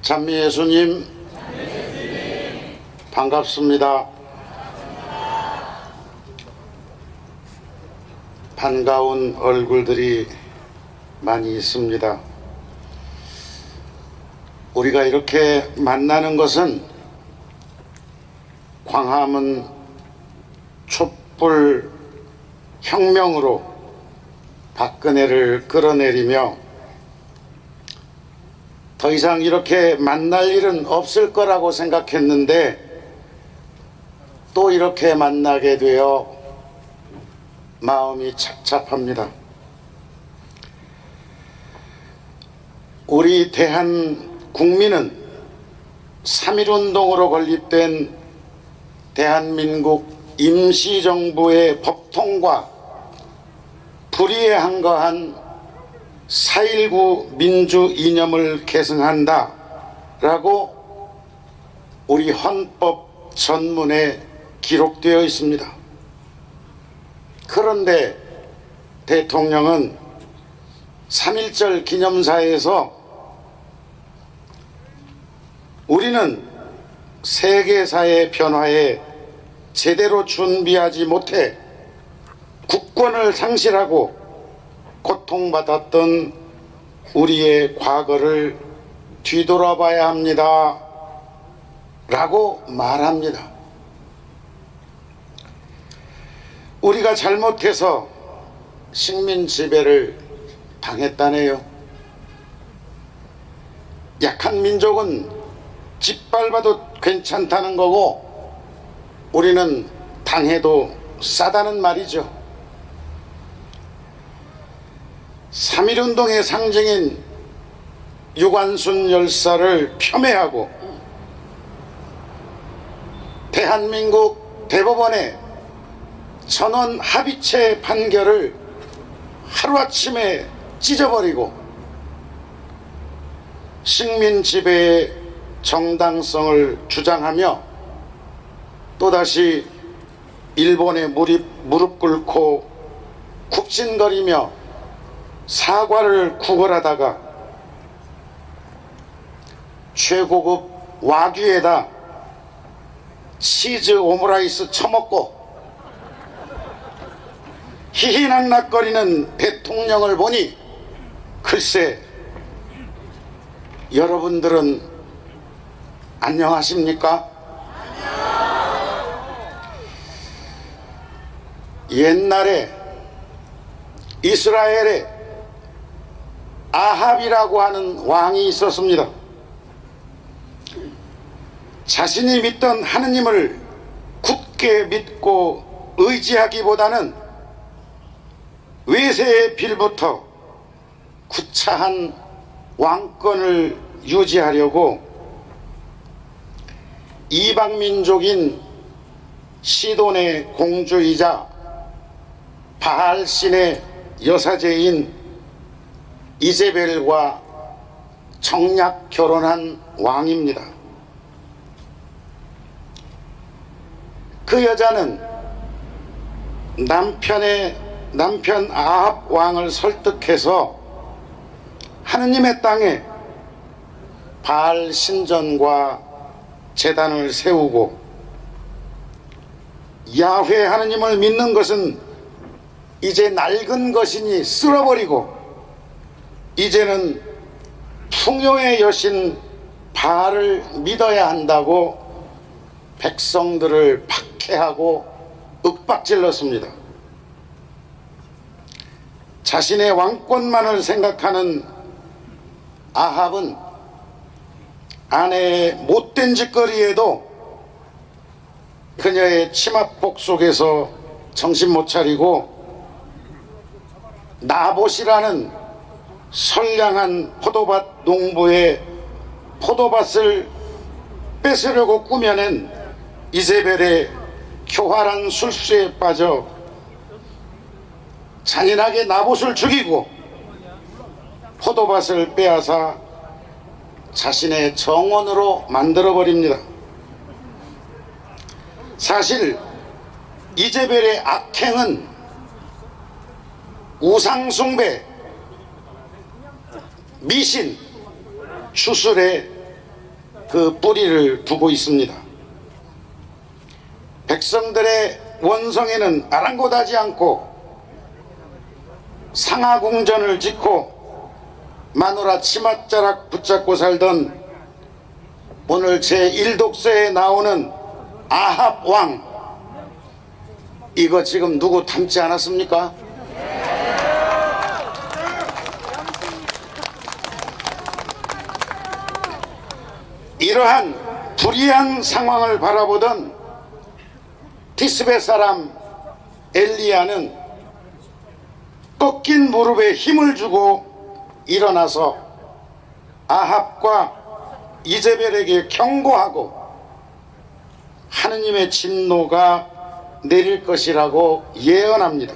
찬미 예수님 반갑습니다. 반가운 얼굴들이 많이 있습니다. 우리가 이렇게 만나는 것은 광화문 촛불 혁명으로 박근혜를 끌어내리며 더 이상 이렇게 만날 일은 없을 거라고 생각했는데 또 이렇게 만나게 되어 마음이 착잡합니다. 우리 대한 국민은 3.1운동으로 건립된 대한민국 임시정부의 법통과 불의에 한거한 4.19 민주 이념을 계승한다 라고 우리 헌법 전문에 기록되어 있습니다. 그런데 대통령은 3.1절 기념사에서 우리는 세계사의 변화에 제대로 준비하지 못해 국권을 상실하고 고통받았던 우리의 과거를 뒤돌아봐야 합니다. 라고 말합니다. 우리가 잘못해서 식민 지배를 당했다네요. 약한 민족은 짓밟아도 괜찮다는 거고 우리는 당해도 싸다는 말이죠. 3.1운동의 상징인 유관순 열사를 폄훼하고 대한민국 대법원의 전원 합의체 판결을 하루아침에 찢어버리고 식민 지배의 정당성을 주장하며 또다시 일본에 무릎, 무릎 꿇고 굽신거리며 사과를 구걸하다가 최고급 와규에다 치즈 오므라이스 처먹고 희희낙낙거리는 대통령을 보니 글쎄 여러분들은 안녕하십니까? 옛날에 이스라엘에 아합이라고 하는 왕이 있었습니다. 자신이 믿던 하느님을 굳게 믿고 의지하기보다는 외세의 빌부터 구차한 왕권을 유지하려고 이방민족인 시돈의 공주이자 바알신의 여사제인 이제벨과 정략 결혼한 왕입니다. 그 여자는 남편의 남편 아합 왕을 설득해서 하느님의 땅에 바알 신전과 재단을 세우고 야훼 하느님을 믿는 것은 이제 낡은 것이니 쓸어버리고 이제는 풍요의 여신 바알을 믿어야 한다고 백성들을 박해하고 윽박질렀습니다. 자신의 왕권만을 생각하는 아합은 아내의 못된 짓거리에도 그녀의 치마폭 속에서 정신 못 차리고 나봇이라는 선량한 포도밭 농부의 포도밭을 뺏으려고 꾸며낸 이세벨의 교활한 술수에 빠져 잔인하게 나봇을 죽이고 포도밭을 빼앗아 자신의 정원으로 만들어 버립니다. 사실 이제벨의 악행은 우상숭배, 미신, 추술에 그 뿌리를 두고 있습니다. 백성들의 원성에는 아랑곳하지 않고 상하궁전을 짓고 마누라 치맛자락 붙잡고 살던 오늘 제1독서에 나오는 아합 왕 이거 지금 누구 닮지 않았습니까? 이러한 불이한 상황을 바라보던 티스베 사람 엘리야는 꺾인 무릎에 힘을 주고 일어나서 아합과 이제벨에게 경고하고 하느님의 진노가 내릴 것이라고 예언합니다.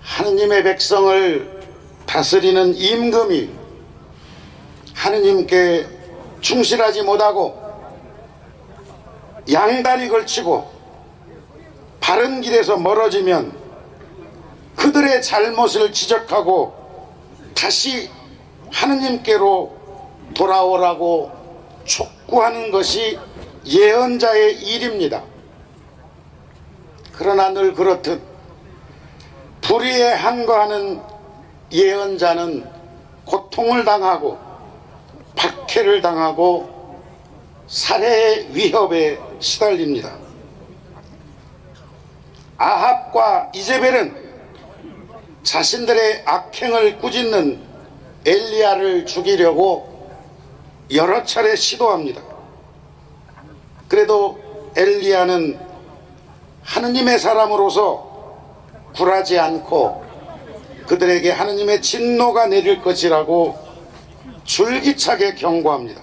하느님의 백성을 다스리는 임금이 하느님께 충실하지 못하고 양다리 걸치고 바른 길에서 멀어지면 그들의 잘못을 지적하고 다시 하느님께로 돌아오라고 촉구하는 것이 예언자의 일입니다. 그러나 늘 그렇듯 불의에 항거하는 예언자는 고통을 당하고 박해를 당하고 살해의 위협에 시달립니다. 아합과 이제벨은 자신들의 악행을 꾸짖는 엘리야를 죽이려고 여러 차례 시도합니다. 그래도 엘리야는 하느님의 사람으로서 굴하지 않고 그들에게 하느님의 진노가 내릴 것이라고 줄기차게 경고합니다.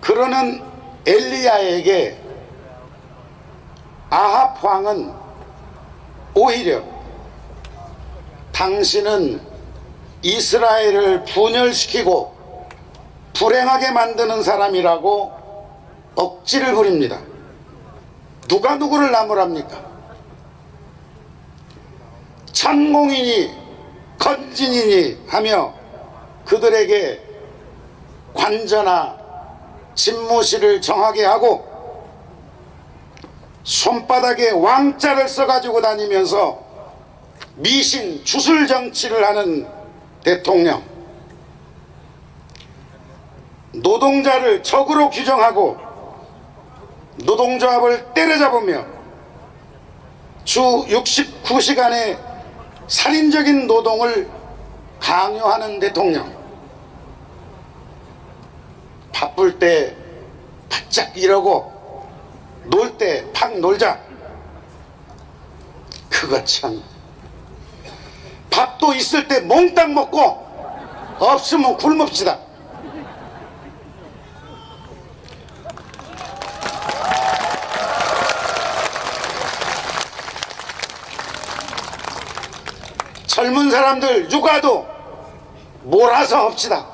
그러는 엘리야에게 아합 왕은 오히려 당신은 이스라엘을 분열시키고 불행하게 만드는 사람이라고 억지를 부립니다. 누가 누구를 나무랍니까? 천공이니 건진이니 하며 그들에게 관저나 집무실을 정하게 하고 손바닥에 왕자를 써가지고 다니면서 미신 주술 정치를 하는 대통령. 노동자를 적으로 규정하고 노동조합을 때려잡으며 주 69시간의 살인적인 노동을 강요하는 대통령. 바쁠 때 바짝 일하고 놀 때 팍 놀자. 그거 참. 밥도 있을 때 몽땅 먹고 없으면 굶읍시다 젊은 사람들 육아도 몰아서 합시다.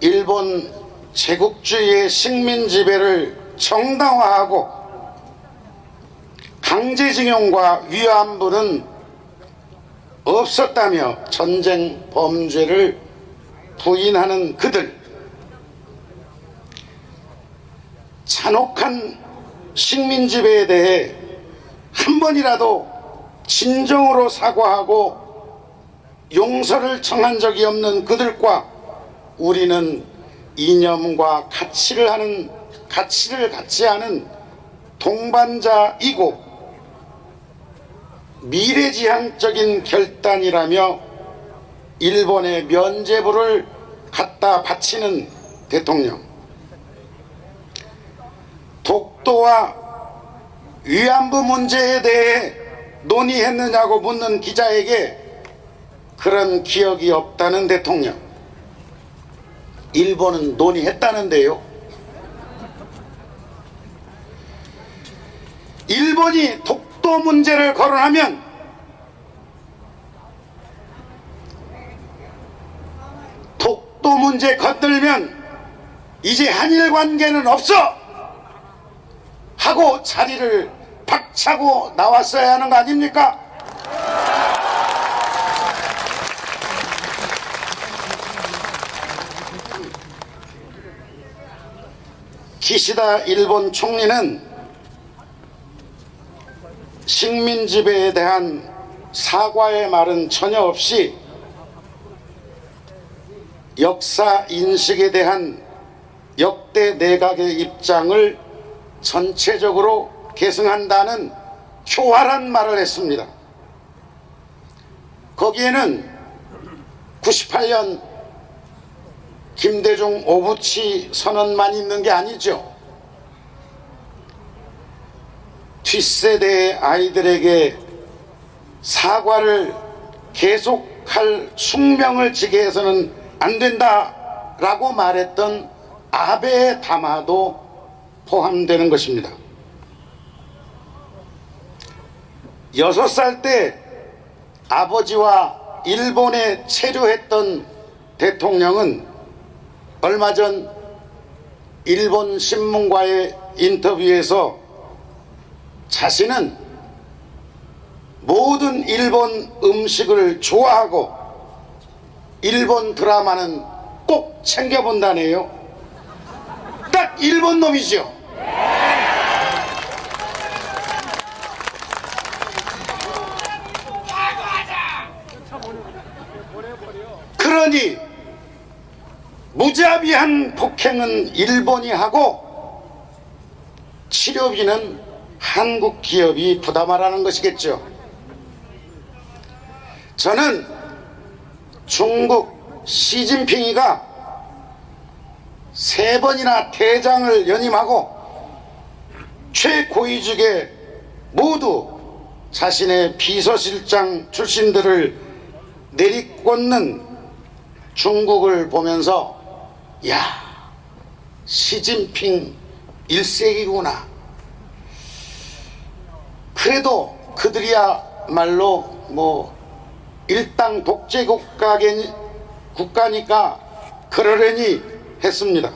일본 제국주의의 식민 지배를 정당화하고 강제징용과 위안부는 없었다며 전쟁 범죄를 부인하는 그들 잔혹한 식민 지배에 대해 한 번이라도 진정으로 사과하고 용서를 청한 적이 없는 그들과 우리는 이념과 가치를 하는 가치를 같이 하는 동반자이고 미래지향적인 결단이라며 일본의 면죄부를 갖다 바치는 대통령 독도와 위안부 문제에 대해 논의했느냐고 묻는 기자에게 그런 기억이 없다는 대통령. 일본은 논의했다는데요. 일본이 독도 문제를 거론하면 독도 문제 건들면 이제 한일 관계는 없어 하고 자리를 박차고 나왔어야 하는 거 아닙니까? 기시다 일본 총리는 식민 지배에 대한 사과의 말은 전혀 없이 역사 인식에 대한 역대 내각의 입장을 전체적으로 계승한다는 교활한 말을 했습니다. 거기에는 98년 김대중 오부치 선언만 있는 게 아니죠. 뒷세대의 아이들에게 사과를 계속할 숙명을 지게 해서는 안 된다라고 말했던 아베의 담화도 포함되는 것입니다. 여섯 살때 아버지와 일본에 체류했던 대통령은 얼마 전 일본 신문과의 인터뷰에서 자신은 모든 일본 음식을 좋아하고 일본 드라마는 꼭 챙겨본다네요. 딱 일본 놈이죠. 그러니 무자비한 폭행은 일본이 하고 치료비는 한국 기업이 부담하라는 것이겠죠. 저는 중국 시진핑이가 세 번이나 대장을 연임하고 최고위직에 모두 자신의 비서실장 출신들을 내리꽂는 중국을 보면서 야 시진핑 일색이구나. 그래도 그들이야말로 뭐 일당 독재 국가니, 국가니까 그러려니 했습니다.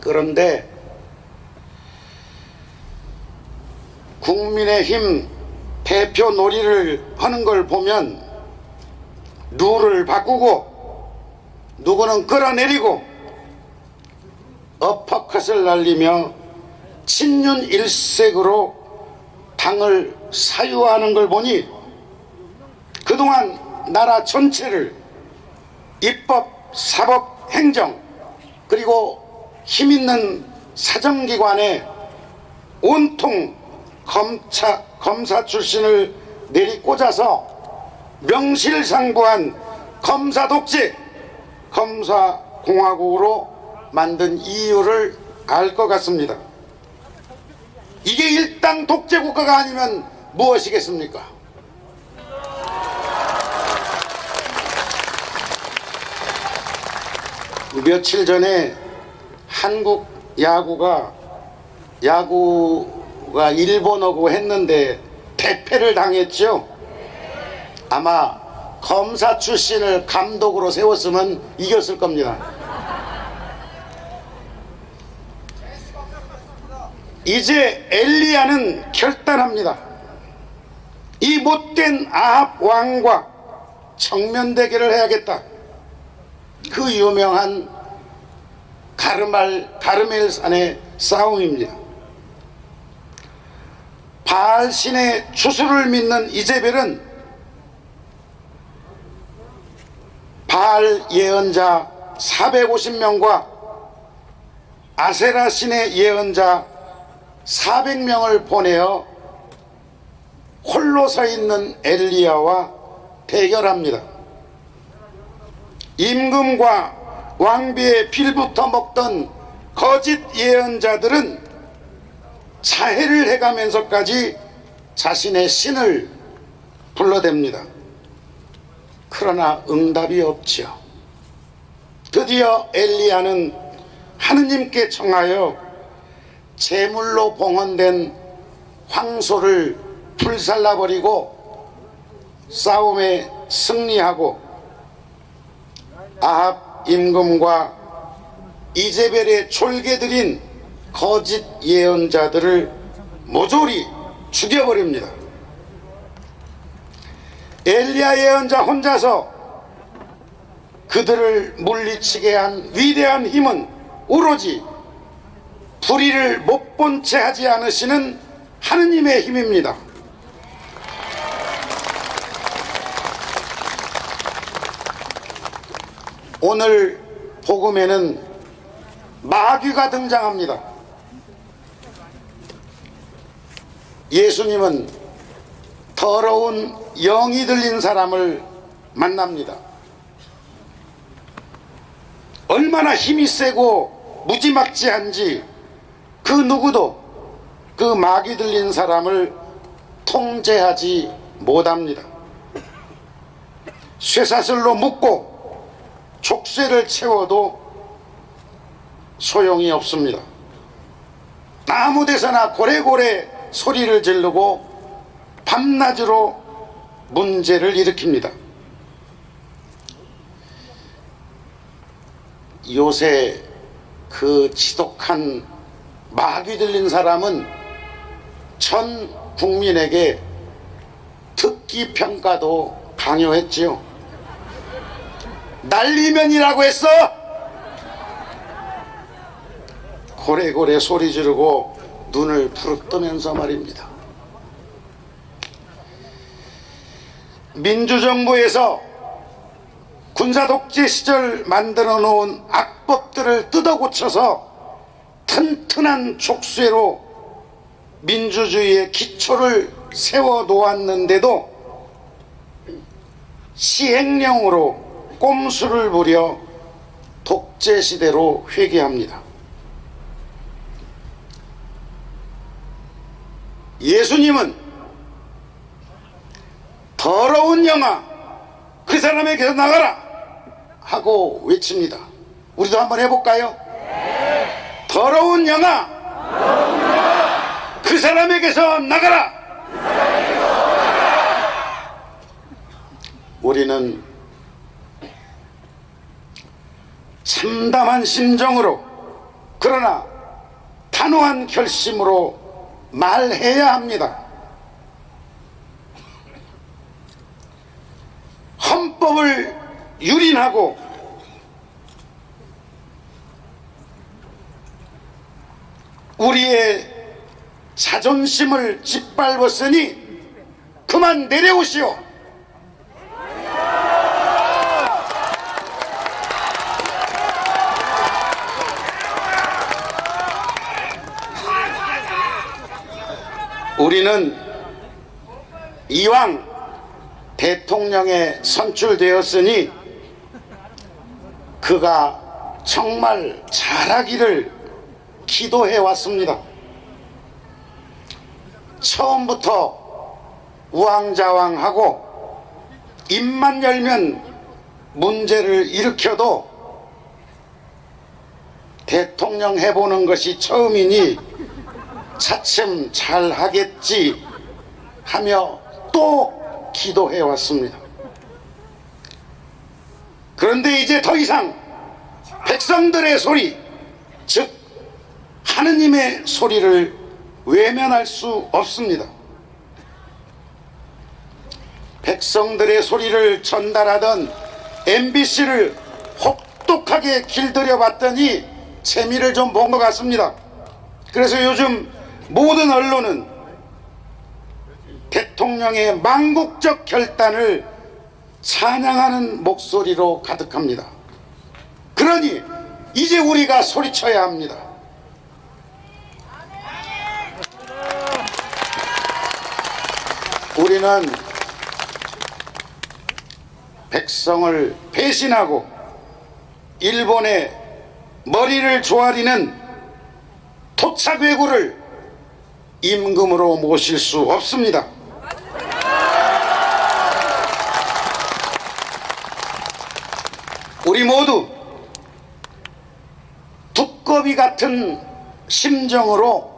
그런데 국민의힘 대표 놀이를 하는 걸 보면 룰을 바꾸고 누구는 끌어내리고 어퍼컷을 날리며 친윤 일색으로 당을 사유하는 걸 보니 그동안 나라 전체를 입법, 사법, 행정 그리고 힘있는 사정기관에 온통 검사, 검사 출신을 내리꽂아서 명실상부한 검사 독재, 검사 공화국으로 만든 이유를 알 것 같습니다. 이게 일당 독재 국가가 아니면 무엇이겠습니까? 며칠 전에 한국 야구가 야구가 일본어고 했는데 대패를 당했죠. 아마 검사 출신을 감독으로 세웠으면 이겼을 겁니다. 이제 엘리야는 결단합니다. 이 못된 아합 왕과 정면 대결을 해야겠다. 그 유명한 가르말 가르멜산의 싸움입니다. 바알 신의 주술을 믿는 이제벨은 바알 예언자 450명과 아세라 신의 예언자 400명을 보내어 홀로 서 있는 엘리야와 대결합니다. 임금과 왕비의 빌부터 먹던 거짓 예언자들은 자해를 해가면서까지 자신의 신을 불러댑니다. 그러나 응답이 없지요. 드디어 엘리야는 하느님께 청하여 제물로 봉헌된 황소를 불살라버리고 싸움에 승리하고 아합 임금과 이제벨의 졸개들인 거짓 예언자들을 모조리 죽여버립니다. 엘리야 예언자 혼자서 그들을 물리치게 한 위대한 힘은 오로지 불의를 못 본 채 하지 않으시는 하느님의 힘입니다. 오늘 복음에는 마귀가 등장합니다. 예수님은 더러운 영이 들린 사람을 만납니다. 얼마나 힘이 세고 무지막지한지 그 누구도 그 마귀 들린 사람을 통제하지 못합니다. 쇠사슬로 묶고 족쇄를 채워도 소용이 없습니다. 아무 데서나 고래고래 소리를 지르고 밤낮으로 문제를 일으킵니다. 요새 그 지독한 마귀 들린 사람은 전 국민에게 특기 평가도 강요했지요. 날리면이라고 했어. 고래고래 소리 지르고 눈을 부릅 뜨면서 말입니다. 민주정부에서 군사독재 시절 만들어 놓은 악법들을 뜯어 고쳐서 튼튼한 족쇄로 민주주의의 기초를 세워 놓았는데도 시행령으로 꼼수를 부려 독재 시대로 회귀합니다. 예수님은 더러운 영아 그 사람에게서 나가라 하고 외칩니다. 우리도 한번 해볼까요? 더러운 영아 그 사람에게서 나가라 우리는 참담한 심정으로 그러나 단호한 결심으로 말해야 합니다. 헌법을 유린하고 우리의 자존심을 짓밟았으니 그만 내려오시오. 우리는 이왕 대통령에 선출되었으니 그가 정말 잘하기를 기도해 왔습니다. 처음부터 우왕좌왕하고 입만 열면 문제를 일으켜도 대통령 해보는 것이 처음이니 차츰 잘 하겠지 하며 또 기도해 왔습니다. 그런데 이제 더 이상 백성들의 소리, 즉 하느님의 소리를 외면할 수 없습니다. 백성들의 소리를 전달하던 MBC를 혹독하게 길들여 봤더니 재미를 좀 본 것 같습니다. 그래서 요즘 모든 언론은 대통령의 망국적 결단을 찬양하는 목소리로 가득합니다. 그러니 이제 우리가 소리쳐야 합니다. 우리는 백성을 배신하고 일본의 머리를 조아리는 토착 외구를 임금으로 모실 수 없습니다. 우리 모두 두꺼비 같은 심정으로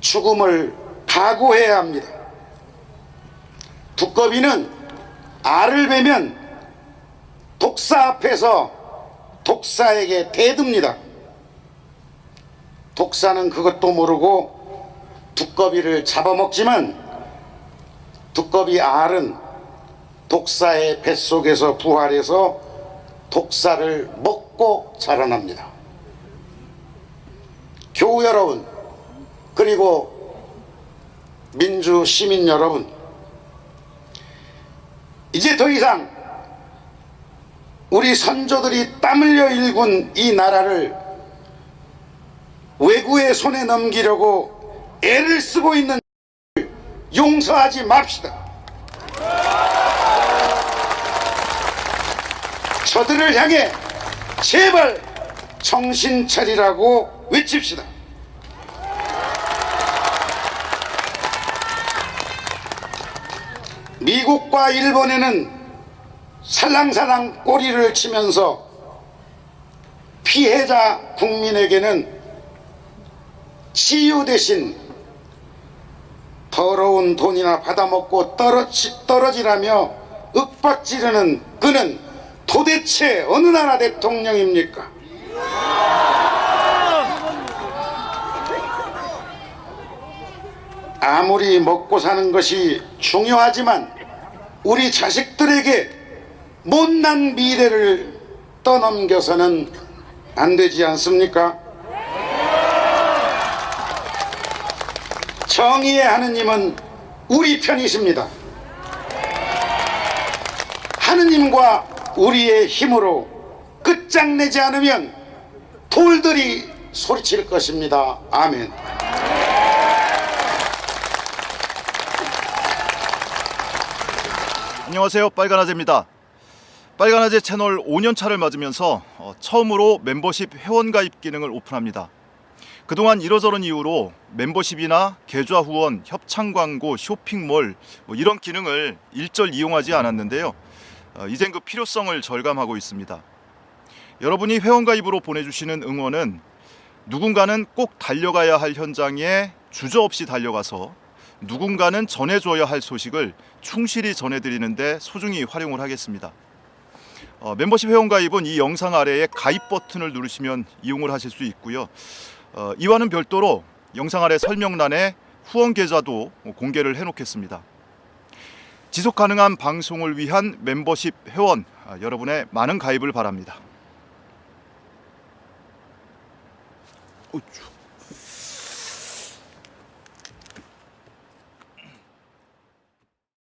죽음을 각오해야 합니다. 두꺼비는 알을 베면 독사 앞에서 독사에게 대듭니다. 독사는 그것도 모르고 두꺼비를 잡아먹지만 두꺼비 알은 독사의 뱃속에서 부활해서 독사를 먹고 자라납니다. 교우 여러분 그리고 민주 시민 여러분 이제 더 이상 우리 선조들이 땀 흘려 일군 이 나라를 외구의 손에 넘기려고 애를 쓰고 있는 용서하지 맙시다. 저들을 향해 제발 정신 차리라고 외칩시다. 미국과 일본에는 살랑살랑 꼬리를 치면서 피해자 국민에게는 치유 대신 더러운 돈이나 받아먹고 떨어지, 떨어지라며 윽박지르는 그는 도대체 어느 나라 대통령입니까? 아무리 먹고 사는 것이 중요하지만 우리 자식들에게 못난 미래를 떠넘겨서는 안 되지 않습니까? 정의의 하느님은 우리 편이십니다. 하느님과 우리의 힘으로 끝장내지 않으면 돌들이 소리칠 것입니다. 아멘. 안녕하세요 빨간아재입니다 빨간아재 채널 5년차를 맞으면서 어, 처음으로 멤버십 회원가입 기능을 오픈합니다 그동안 이러저런 이유로 멤버십이나 계좌 후원, 협찬 광고, 쇼핑몰 뭐 이런 기능을 일절 이용하지 않았는데요 어, 이젠 그 필요성을 절감하고 있습니다 여러분이 회원가입으로 보내주시는 응원은 누군가는 꼭 달려가야 할 현장에 주저없이 달려가서 누군가는 전해줘야 할 소식을 충실히 전해드리는데 소중히 활용을 하겠습니다. 어, 멤버십 회원 가입은 이 영상 아래에 가입 버튼을 누르시면 이용을 하실 수 있고요. 어, 이와는 별도로 영상 아래 설명란에 후원 계좌도 공개를 해놓겠습니다. 지속 가능한 방송을 위한 멤버십 회원 아, 여러분의 많은 가입을 바랍니다. 어쭈.